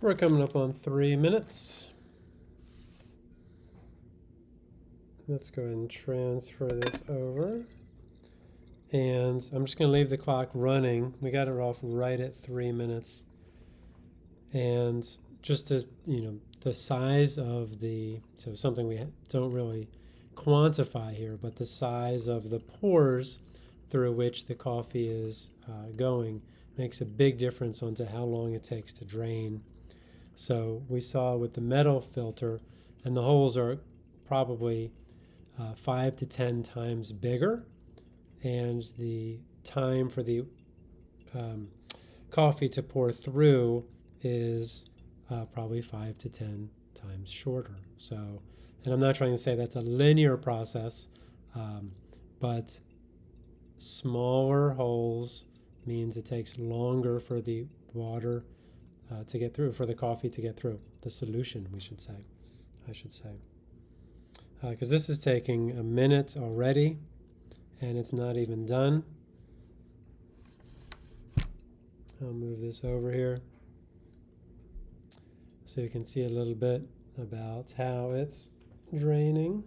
We're coming up on three minutes. Let's go ahead and transfer this over. And I'm just going to leave the clock running. We got it off right at three minutes. And just to, you know, the size of the, so something we don't really quantify here, but the size of the pores through which the coffee is uh, going makes a big difference onto how long it takes to drain. So we saw with the metal filter, and the holes are probably uh, five to 10 times bigger, and the time for the um, coffee to pour through is uh, probably five to 10 times shorter. So, and I'm not trying to say that's a linear process, um, but smaller holes means it takes longer for the water uh, to get through, for the coffee to get through, the solution, we should say, I should say. Because uh, this is taking a minute already, and it's not even done. I'll move this over here so you can see a little bit about how it's draining.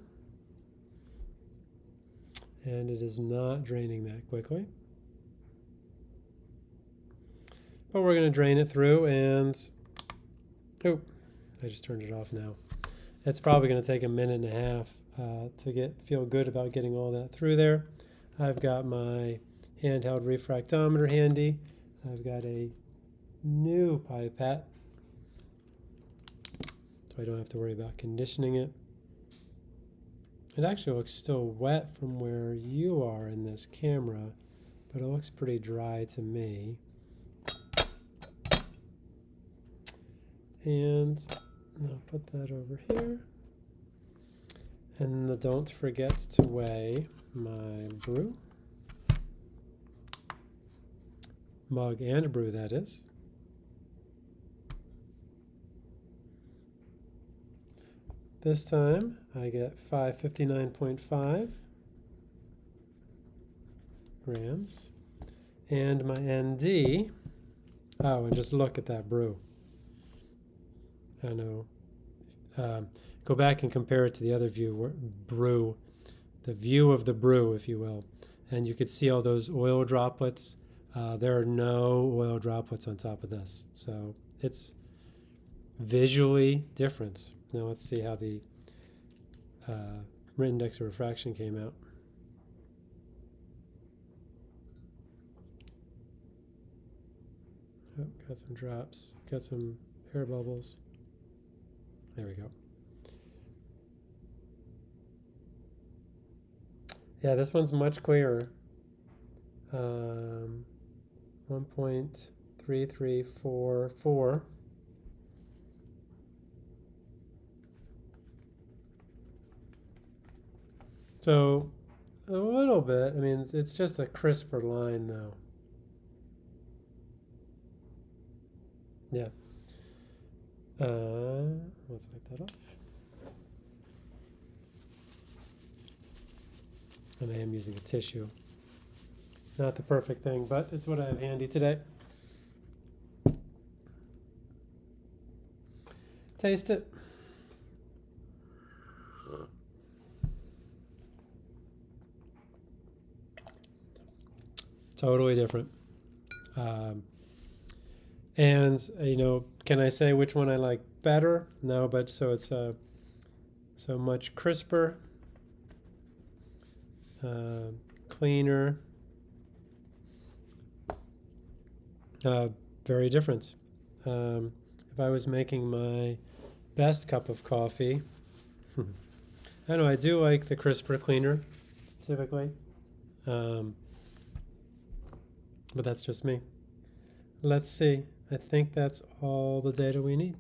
And it is not draining that quickly. But we're going to drain it through and, oh, I just turned it off now. It's probably going to take a minute and a half uh, to get feel good about getting all that through there. I've got my handheld refractometer handy. I've got a new pipette, so I don't have to worry about conditioning it. It actually looks still wet from where you are in this camera, but it looks pretty dry to me. And I'll put that over here. And don't forget to weigh my brew. Mug and brew, that is. This time I get 559.5 grams. And my ND, oh, and just look at that brew. I know. Um, go back and compare it to the other view, brew, the view of the brew, if you will. And you could see all those oil droplets. Uh, there are no oil droplets on top of this. So it's visually different. Now let's see how the uh, index of refraction came out. Oh, got some drops, got some air bubbles. There we go. Yeah, this one's much clearer. Um, 1.3344. So a little bit, I mean, it's just a crisper line though. Yeah. Uh, let's wipe that off. And I am using a tissue. Not the perfect thing, but it's what I have handy today. Taste it. Totally different. Um, and you know, can I say which one I like better? No, but so it's uh, so much crisper, uh, cleaner, uh, very different. Um, if I was making my best cup of coffee, I know I do like the crisper cleaner, typically, um, but that's just me. Let's see. I think that's all the data we need.